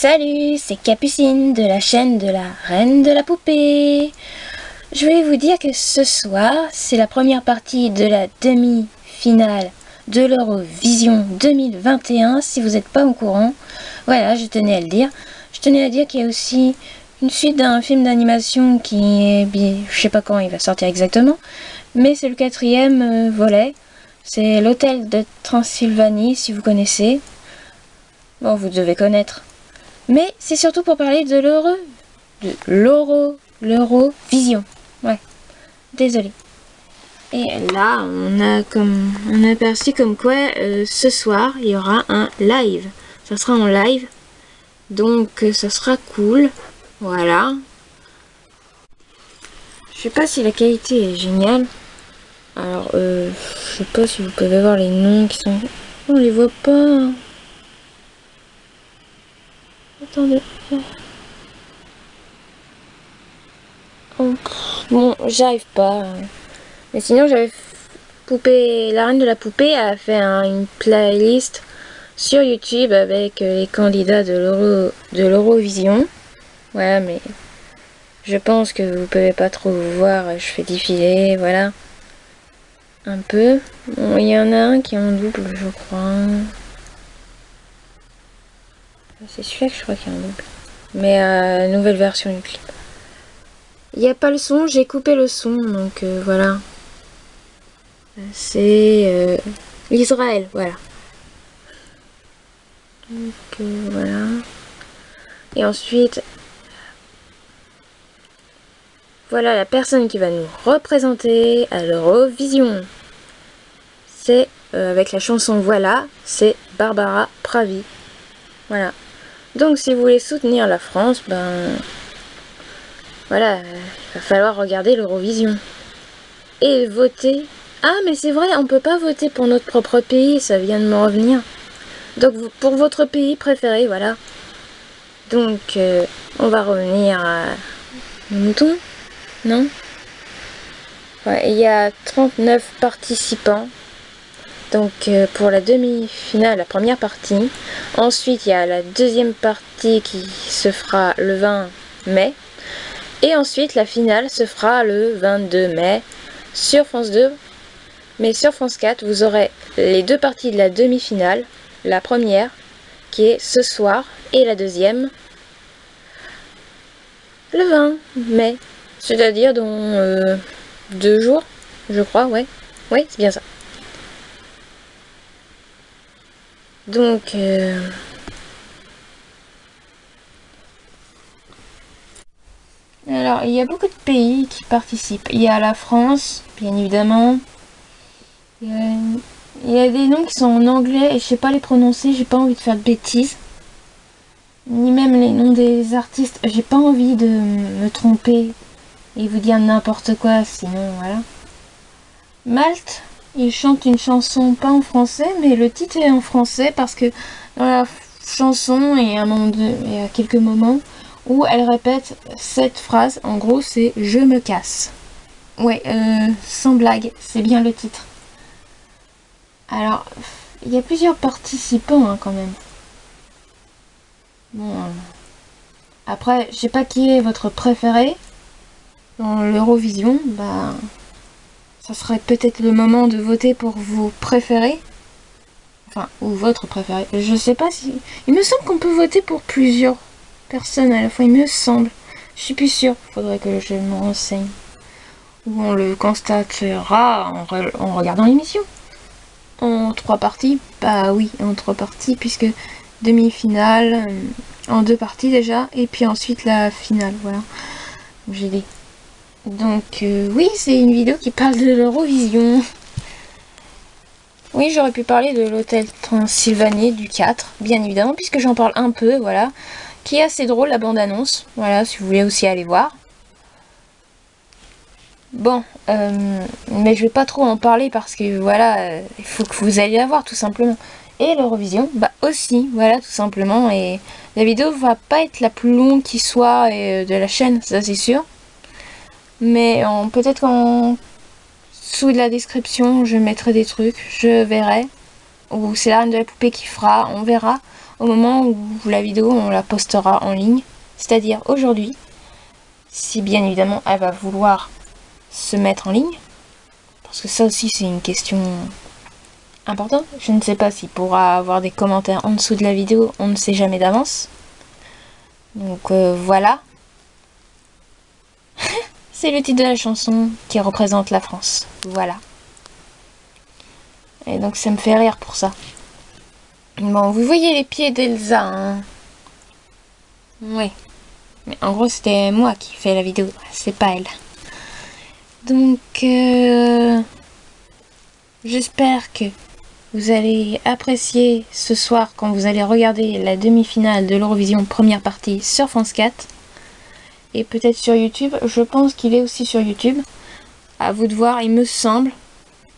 Salut, c'est Capucine de la chaîne de la Reine de la Poupée. Je voulais vous dire que ce soir, c'est la première partie de la demi-finale de l'Eurovision 2021, si vous n'êtes pas au courant. Voilà, je tenais à le dire. Je tenais à dire qu'il y a aussi une suite d'un film d'animation qui est... Je sais pas quand il va sortir exactement, mais c'est le quatrième euh, volet. C'est l'hôtel de Transylvanie, si vous connaissez. Bon, vous devez connaître. Mais c'est surtout pour parler de l'euro... De l'euro... L'Eurovision. Ouais. Désolé. Et là, on a comme aperçu comme quoi euh, ce soir il y aura un live. Ça sera en live, donc euh, ça sera cool. Voilà. Je sais pas si la qualité est géniale. Alors, euh, je sais pas si vous pouvez voir les noms qui sont... On les voit pas. Attendez. Bon, j'arrive pas. Mais sinon, j'avais poupée, la reine de la poupée a fait une playlist sur YouTube avec euh, les candidats de l'Eurovision. Voilà, mais je pense que vous pouvez pas trop voir. Je fais défiler, voilà. Un peu. Il y en a un qui est en double, je crois. C'est celui-là que je crois qu'il y a en double. Mais euh, nouvelle version du clip. Il n'y a pas le son, j'ai coupé le son, donc euh, voilà. C'est euh, l'Israël, voilà. Donc euh, voilà. Et ensuite, voilà la personne qui va nous représenter à l'Eurovision. C'est avec la chanson Voilà, c'est Barbara Pravi. Voilà. Donc si vous voulez soutenir la France, ben voilà, il va falloir regarder l'Eurovision. Et voter ah, mais c'est vrai, on peut pas voter pour notre propre pays, ça vient de me revenir. Donc, pour votre pays préféré, voilà. Donc, euh, on va revenir à mouton, non? Il y a 39 participants. Donc, euh, pour la demi-finale, la première partie. Ensuite, il y a la deuxième partie qui se fera le 20 mai. Et ensuite, la finale se fera le 22 mai sur France 2 mais sur France 4, vous aurez les deux parties de la demi-finale. La première, qui est ce soir, et la deuxième, le 20 mai. C'est-à-dire dans euh, deux jours, je crois, ouais. Oui, c'est bien ça. Donc... Euh, alors, il y a beaucoup de pays qui participent. Il y a la France, bien évidemment. Il y, a, des noms qui sont en anglais et je sais pas les prononcer, j'ai pas envie de faire de bêtises. Ni même les noms des artistes, j'ai pas envie de me tromper et vous dire n'importe quoi, sinon voilà. Malte, il chante une chanson pas en français, mais le titre est en français parce que dans la chanson, il y a, un il y a quelques moments où elle répète cette phrase, en gros c'est « je me casse ». Ouais, euh, sans blague, c'est bien le titre. Alors, il y a plusieurs participants hein, quand même. Bon, euh, après, je sais pas qui est votre préféré dans l'Eurovision. Bah, ça serait peut-être le moment de voter pour vos préférés. Enfin, ou votre préféré. Je sais pas si... Il me semble qu'on peut voter pour plusieurs personnes à la fois, il me semble. Je suis plus sûre, faudrait que je me renseigne. Ou on le constatera en regardant l'émission en trois parties Bah oui, en trois parties, puisque demi-finale, euh, en deux parties déjà, et puis ensuite la finale, voilà. J'ai dit. Donc euh, oui, c'est une vidéo qui parle de l'Eurovision. Oui, j'aurais pu parler de l'hôtel Transylvanie du 4, bien évidemment, puisque j'en parle un peu, voilà. Qui est assez drôle, la bande-annonce. Voilà, si vous voulez aussi aller voir. Bon, euh, mais je vais pas trop en parler parce que voilà, euh, il faut que vous alliez la voir tout simplement. Et l'Eurovision, bah aussi, voilà tout simplement. Et la vidéo va pas être la plus longue qui soit de la chaîne, ça c'est sûr. Mais peut-être qu'en sous de la description, je mettrai des trucs, je verrai. Ou c'est la reine de la poupée qui fera, on verra. au moment où la vidéo on la postera en ligne, c'est-à-dire aujourd'hui, si bien évidemment elle va vouloir se mettre en ligne, parce que ça aussi c'est une question importante. Je ne sais pas s'il pourra avoir des commentaires en dessous de la vidéo, on ne sait jamais d'avance. Donc euh, voilà. C'est le titre de la chanson qui représente la France. Voilà. Et donc ça me fait rire pour ça. Bon, vous voyez les pieds d'Elsa, hein Oui. Mais en gros, c'était moi qui fais la vidéo, c'est pas elle. Donc, euh, j'espère que vous allez apprécier ce soir quand vous allez regarder la demi-finale de l'Eurovision première partie sur France 4. Et peut-être sur YouTube. Je pense qu'il est aussi sur YouTube. À vous de voir, il me semble.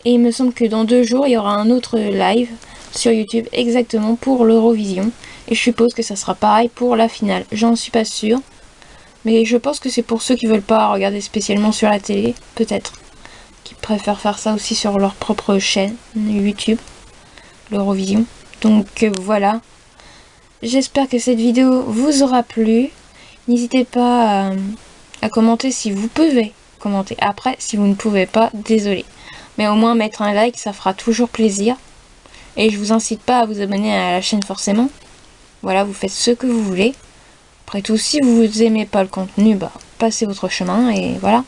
Et il me semble que dans deux jours, il y aura un autre live sur YouTube exactement pour l'Eurovision. Et je suppose que ça sera pareil pour la finale. J'en suis pas sûre. Mais je pense que c'est pour ceux qui veulent pas regarder spécialement sur la télé, peut-être. Qui préfèrent faire ça aussi sur leur propre chaîne YouTube l'Eurovision. Donc euh, voilà. J'espère que cette vidéo vous aura plu. N'hésitez pas à, commenter si vous pouvez commenter. Après, si vous ne pouvez pas, désolé. Mais au moins mettre un like, ça fera toujours plaisir. Et je vous incite pas à vous abonner à la chaîne forcément. Voilà, vous faites ce que vous voulez. Après tout, si vous aimez pas le contenu, bah passez votre chemin et voilà.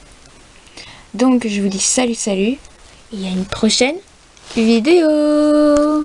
Donc je vous dis salut salut et à une prochaine vidéo